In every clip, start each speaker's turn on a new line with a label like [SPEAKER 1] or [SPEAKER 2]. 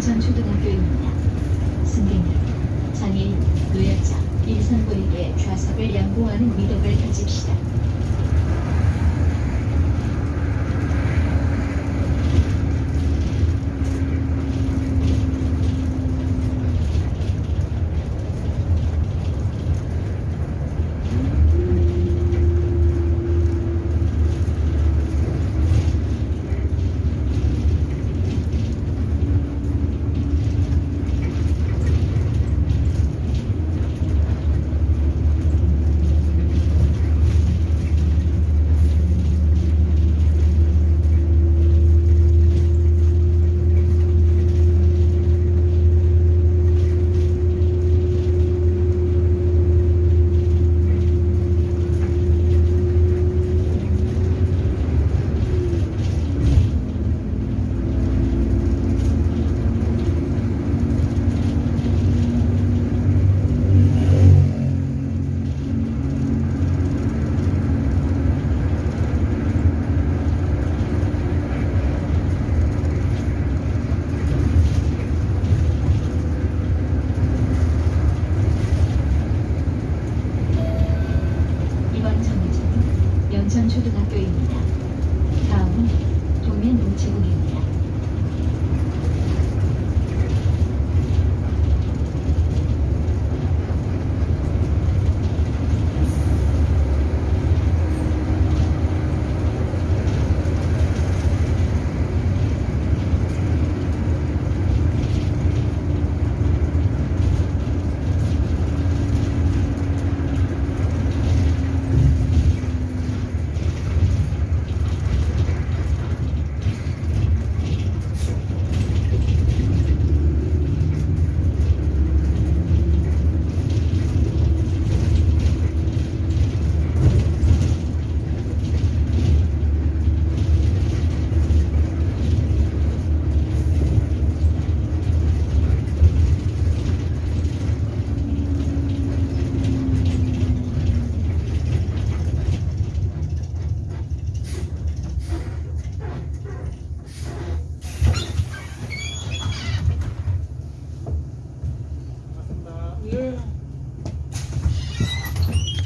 [SPEAKER 1] 영천초등학교입니다. 승객님, 장애인, 노약자, 일상고에게 좌석을 양보하는 미덕을 가집시다. 정류장은 영천초등학교입니다. 다음은 동면 우체국입니다.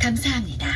[SPEAKER 1] 감사합니다.